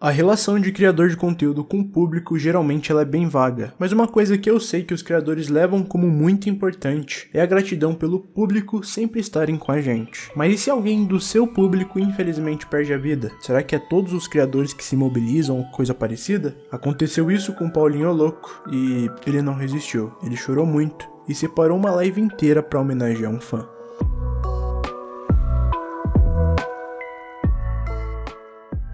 A relação de criador de conteúdo com o público geralmente ela é bem vaga, mas uma coisa que eu sei que os criadores levam como muito importante é a gratidão pelo público sempre estarem com a gente. Mas e se alguém do seu público infelizmente perde a vida? Será que é todos os criadores que se mobilizam ou coisa parecida? Aconteceu isso com Paulinho Louco e ele não resistiu. Ele chorou muito e separou uma live inteira para homenagear um fã.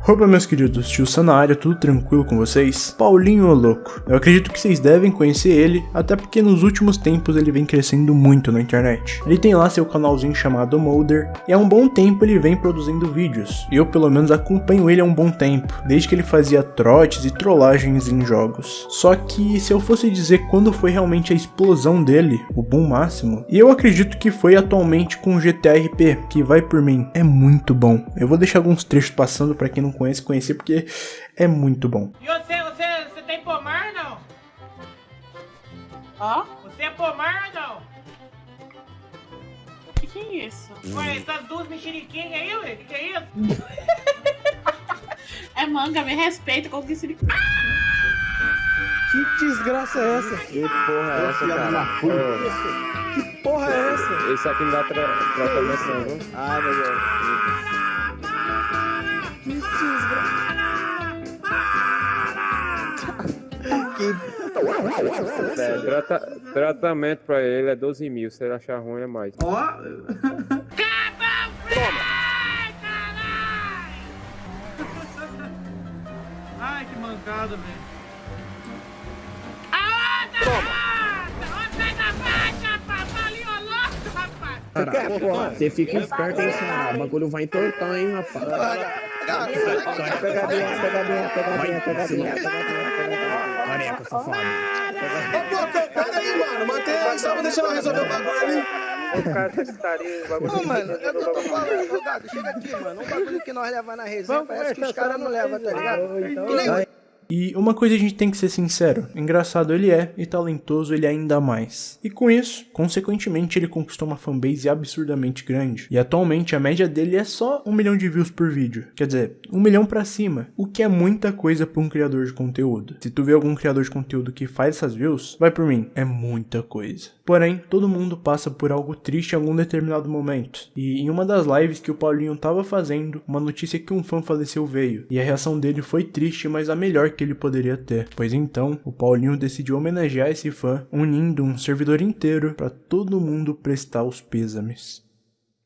Opa meus queridos, tio área, tudo tranquilo com vocês? Paulinho o Louco. Eu acredito que vocês devem conhecer ele, até porque nos últimos tempos ele vem crescendo muito na internet. Ele tem lá seu canalzinho chamado Molder, e há um bom tempo ele vem produzindo vídeos. E eu pelo menos acompanho ele há um bom tempo, desde que ele fazia trotes e trollagens em jogos. Só que se eu fosse dizer quando foi realmente a explosão dele, o boom máximo, e eu acredito que foi atualmente com o GTA RP, que vai por mim, é muito bom. Eu vou deixar alguns trechos passando para quem não conhece, conhecer, porque é muito bom. E você, você, você tem pomar não? Ó, Você é pomar não? o que, que é isso? Ué, essas duas mexeriquinhas aí, ué? Que que é isso? É manga, me respeita, como que esse... Que desgraça é essa? Que porra é essa, cara? Que porra é essa? Esse aqui não dá tratamento não, viu? Ai, meu Deus. Que desgraça. que... É, trata tratamento pra ele é 12 mil, se ele achar ruim é mais. Ai, que mancada, velho. A outra! Toma! Outra da faixa, rapaz! Ali, ó, louco, rapaz! Porra, você fica esperto, hein, cara? O bagulho vai entortar, hein, rapaz? Pegadinha, pegadinha, pegadinha, pegadinha, pegadinha. Careca, safado. Ô, pô, pega aí, mano. Mantém aí, só pra deixar eu resolver o bagulho ali. O cara tá Não, mano, é o que eu tô falando, Gago. Chega aqui, mano. Um bagulho que nós levamos na resenha, parece que os caras não levam, tá ligado? Que nem E uma coisa a gente tem que ser sincero, engraçado ele é e talentoso ele ainda mais. E com isso, consequentemente ele conquistou uma fanbase absurdamente grande. E atualmente a média dele é só um milhão de views por vídeo, quer dizer, um milhão pra cima, o que é muita coisa pra um criador de conteúdo. Se tu vê algum criador de conteúdo que faz essas views, vai por mim, é muita coisa. Porém, todo mundo passa por algo triste em algum determinado momento. E em uma das lives que o Paulinho tava fazendo, uma notícia que um fã faleceu veio. E a reação dele foi triste, mas a melhor que ele poderia ter. Pois então, o Paulinho decidiu homenagear esse fã, unindo um servidor inteiro para todo mundo prestar os pêsames.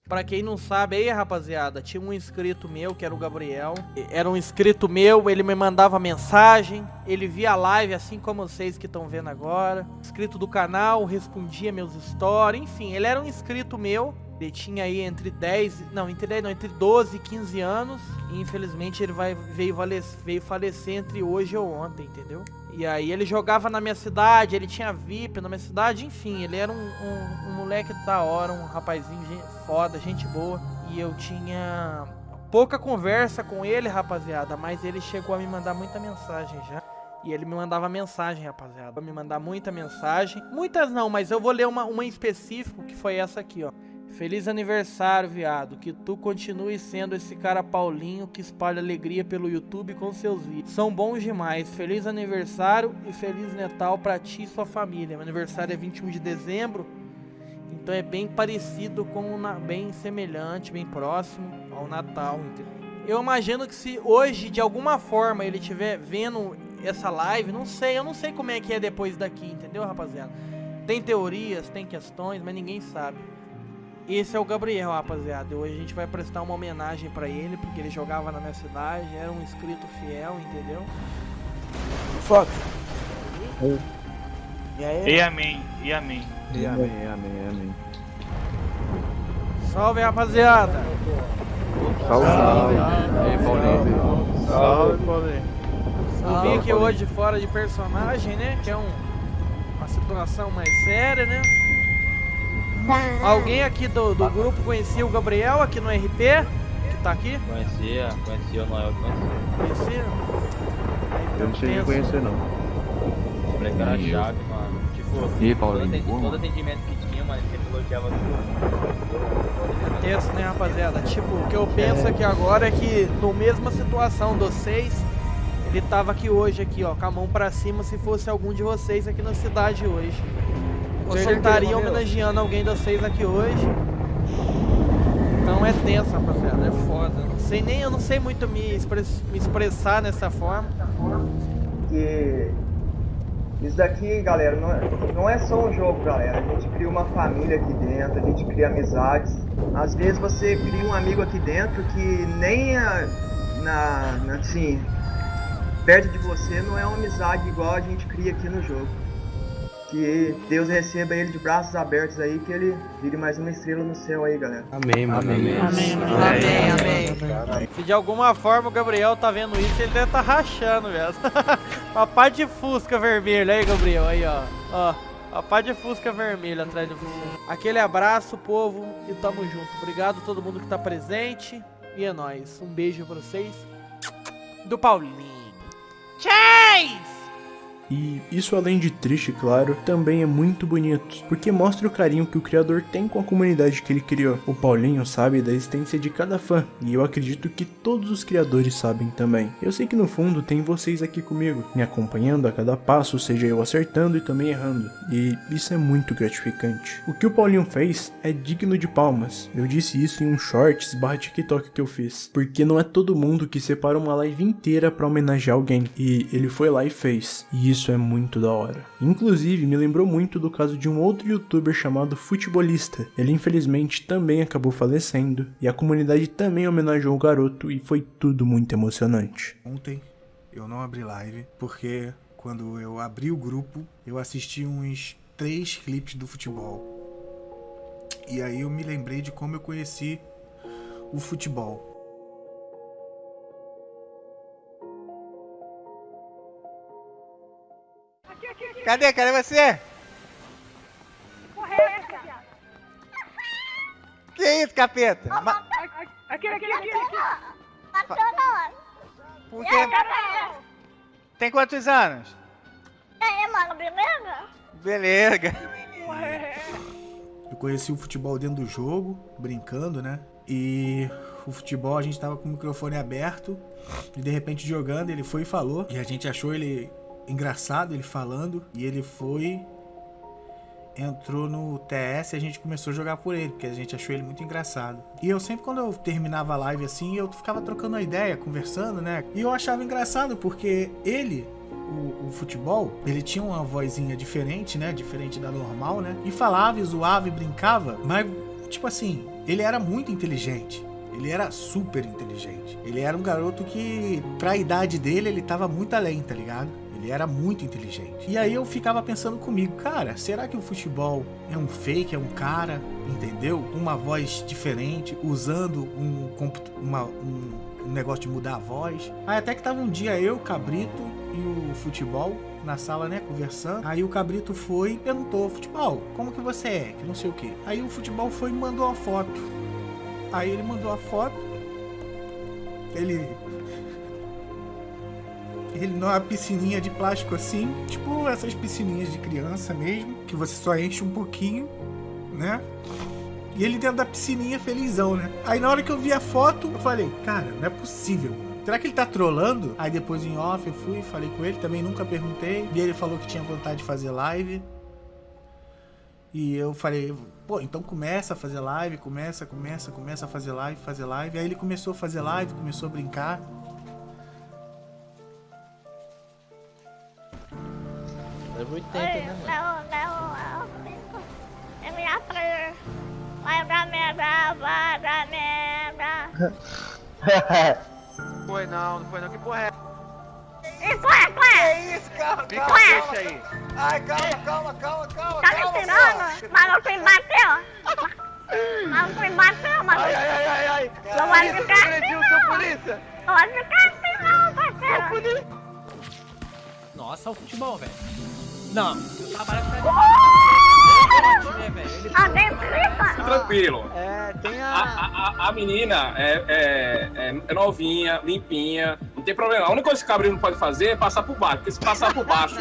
Pra quem não sabe aí, rapaziada, tinha um inscrito meu, que era o Gabriel. Era um inscrito meu, ele me mandava mensagem, ele via a live, assim como vocês que estão vendo agora. Inscrito do canal, respondia meus stories, enfim, ele era um inscrito meu. Ele tinha aí entre 10, não, entre 10 não, entre 12 e 15 anos. E infelizmente ele vai, veio, falecer, veio falecer entre hoje ou ontem, entendeu? E aí ele jogava na minha cidade, ele tinha VIP na minha cidade, enfim, ele era um, um, um moleque da hora, um rapazinho foda, gente boa. E eu tinha pouca conversa com ele, rapaziada, mas ele chegou a me mandar muita mensagem já. E ele me mandava mensagem, rapaziada. Me mandar muita mensagem. Muitas não, mas eu vou ler uma, uma em específico, que foi essa aqui, ó. Feliz aniversário, viado. Que tu continue sendo esse cara Paulinho que espalha alegria pelo YouTube com seus vídeos. São bons demais. Feliz aniversário e feliz Natal pra ti e sua família. Meu aniversário é 21 de dezembro. Então é bem parecido com bem semelhante, bem próximo ao Natal? Eu imagino que se hoje de alguma forma ele estiver vendo essa live, não sei, eu não sei como é que é depois daqui, entendeu, rapaziada? Tem teorias, tem questões, mas ninguém sabe. Esse é o Gabriel, rapaziada. Hoje a gente vai prestar uma homenagem pra ele, porque ele jogava na minha cidade, era um inscrito fiel, entendeu? Fox. E aí, E amém, e amém. E amém, amém, amém. salve, rapaziada! Salve, salve. Salve, Paulinho. Eu vim aqui hoje fora de personagem, né? Que é um, uma situação mais séria, né? Alguém aqui do, do grupo conhecia o Gabriel aqui no RP? Que tá aqui? Conhecia, conhecia o Noel, conhecia. Conhecia? Eu não cheguei a pensa. conhecer, não. Moleque era chave, mano. Tipo, E aí, todo, todo atendimento que tinha, mano, ele sempre elogiava tudo. Tenso, né, rapaziada? Tipo, o que eu penso aqui agora é que no mesma situação de vocês, Ele tava aqui hoje, aqui, ó, com a mão pra cima, se fosse algum de vocês aqui na cidade hoje. Ele estaria homenageando alguém de vocês aqui hoje. Então é tenso, rapaziada, é foda. Não sei nem, eu não sei muito me, express- me expressar nessa forma. Porque isso daqui, galera, não é, não é só um jogo, galera. A gente cria uma família aqui dentro, a gente cria amizades. Às vezes você cria um amigo aqui dentro que nem a, na, na- assim, perto de você não é uma amizade igual a gente cria aqui no jogo. Que Deus receba ele de braços abertos aí, que ele vire mais uma estrela no céu aí, galera. Amém, mano. Amém. Amém, amém. Se de alguma forma o Gabriel tá vendo isso, ele deve tá rachando, velho. Uma pá de fusca vermelha aí, Gabriel, aí, ó. Ó, a pá de fusca vermelha atrás de você. Aquele abraço, povo, e tamo junto. Obrigado a todo mundo que tá presente. E é nóis. Um beijo pra vocês. Do Paulinho. Chase! E isso além de triste, claro, também é muito bonito, porque mostra o carinho que o criador tem com a comunidade que ele criou. O Paulinho sabe da existência de cada fã, e eu acredito que todos os criadores sabem também. Eu sei que no fundo tem vocês aqui comigo, me acompanhando a cada passo, seja eu acertando e também errando, e isso é muito gratificante. O que o Paulinho fez é digno de palmas. Eu disse isso em um shorts barra TikTok que eu fiz, porque não é todo mundo que separa uma live inteira pra homenagear alguém, e ele foi lá e fez. E isso é muito da hora. Inclusive, me lembrou muito do caso de um outro youtuber chamado Futebolista. Ele infelizmente também acabou falecendo, e a comunidade também homenageou o garoto e foi tudo muito emocionante. Ontem eu não abri live porque quando eu abri o grupo eu assisti uns três clipes do futebol. E aí eu me lembrei de como eu conheci o futebol. Cadê? Cadê você? Que isso, capeta? Ma- Aqui, aqui, aqui, aqui. Por quê? Tem quantos anos? É, mano, beleza? Beleza. Eu conheci o futebol dentro do jogo, brincando, né? E o futebol a gente tava com o microfone aberto e de repente jogando ele foi e falou. E a gente achou ele engraçado, ele falando. E ele foi, entrou no TS e a gente começou a jogar por ele, porque a gente achou ele muito engraçado. E eu sempre quando eu terminava a live assim, eu ficava trocando uma ideia, conversando, né? E eu achava engraçado porque ele o, o futebol, ele tinha uma vozinha diferente, né? Diferente da normal, né? E falava, e zoava e brincava, mas, tipo assim, ele era muito inteligente. Ele era super inteligente. Ele era um garoto que, pra idade dele, ele tava muito além, tá ligado? Ele era muito inteligente. E aí eu ficava pensando comigo, cara, será que o futebol é um fake, é um cara, entendeu? Uma voz diferente, usando um, uma- um, negócio de mudar a voz. Aí até que tava um dia eu, Cabrito e o futebol na sala, né, conversando. Aí o Cabrito foi e perguntou, futebol, como que você é? Que não sei o que. Aí o futebol foi e mandou uma foto. Aí ele mandou a foto. Ele ele numa piscininha de plástico assim, tipo essas piscininhas de criança mesmo, que você só enche um pouquinho, né? E ele dentro da piscininha felizão, né? Aí na hora que eu vi a foto, eu falei, cara, não é possível. Será que ele tá trolando? Aí depois em off eu fui, falei com ele, também nunca perguntei. E ele falou que tinha vontade de fazer live. E eu falei, pô, então começa a fazer live, começa, começa, começa a fazer live, fazer live. Aí ele começou a fazer live, começou a brincar. Leva 80, Oi, né, mano? não, não, não. É minha praia. Vai dar merda, vai dar merda. Foi não, não foi não. Que porra é? Isso é, ué. Que isso, calma, Fica calma. quieto aí. Ai, calma, calma, calma, calma. Tá me tirando? não me bateu. Mas não me bateu, mas... Ai, ai, ai, ai. Não vai ficar assim, não. polícia. Pode ficar assim não, parceiro. Nossa, o futebol, velho. Não, eu trabalho com né, velho? Ele A dentrita. Tranquilo. É, tem A, a, a menina é, é, é- é novinha, limpinha, não tem problema. A única coisa que o cabrinho não pode fazer é passar por baixo, porque se passar por baixo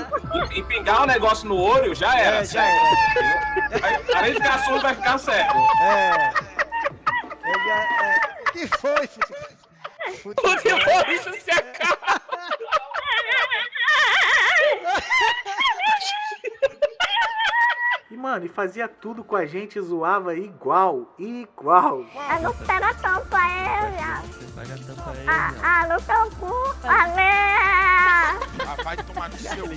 e, e pingar o negócio no olho, já era. É, já certo? Aí, Além de ficar surdo, vai ficar cego. É. Eu já, é. Que foi, futebol? Futebol, isso se acaba. Mano, e fazia tudo com a gente, zoava igual, igual. Eu não pega tampa ele, Paga a tampa aí, ah, viado. ah, no teu cu, valeu! Ah, vai tomar no seu.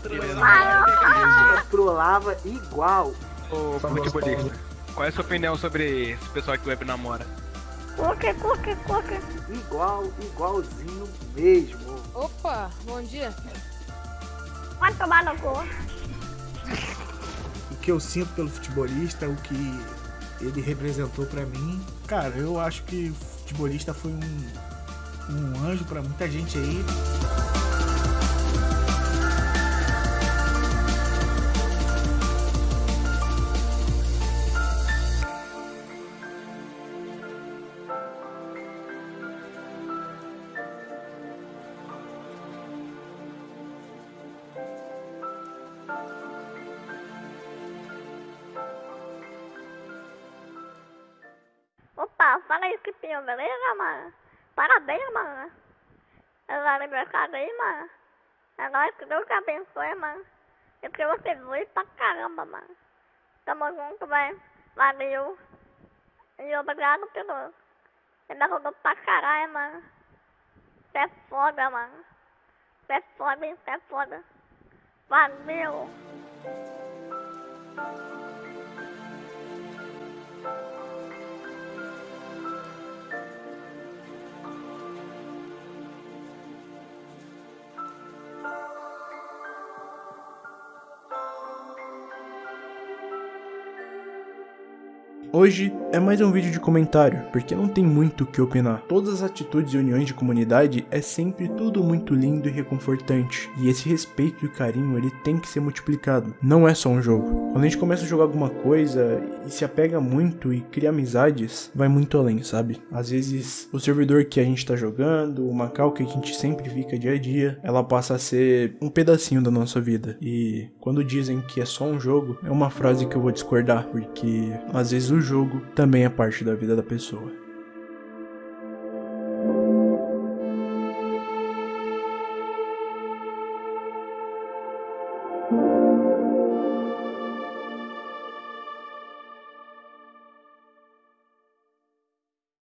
Falou! Trollava igual. Ô, futebolista, qual é a sua opinião sobre esse pessoal que o web namora? Cuque, cuque, cuque. Igual, igualzinho mesmo. Opa, bom dia. Vai tomar no cu. O que eu sinto pelo futebolista, o que ele representou pra mim. Cara, eu acho que o futebolista foi um, um anjo pra muita gente aí. Fala aí, Kipinho, beleza, mano? Parabéns, mano. É o aniversário aí, mano. É nóis, que Deus te abençoe, mano. E que você voe pra caramba, mano. Tamo junto, velho. Valeu. E obrigado pelo... Você me ajudou pra caralho, mano. Você é foda, mano. Você é foda, hein? Você é foda. Valeu. Hoje é mais um vídeo de comentário, porque não tem muito o que opinar. Todas as atitudes e uniões de comunidade é sempre tudo muito lindo e reconfortante. E esse respeito e carinho, ele tem que ser multiplicado. Não é só um jogo. Quando a gente começa a jogar alguma coisa e se apega muito e cria amizades, vai muito além, sabe? Às vezes, o servidor que a gente tá jogando, o Macau que a gente sempre fica dia a dia, ela passa a ser um pedacinho da nossa vida. E quando dizem que é só um jogo, é uma frase que eu vou discordar, porque às vezes o jogo também é parte da vida da pessoa.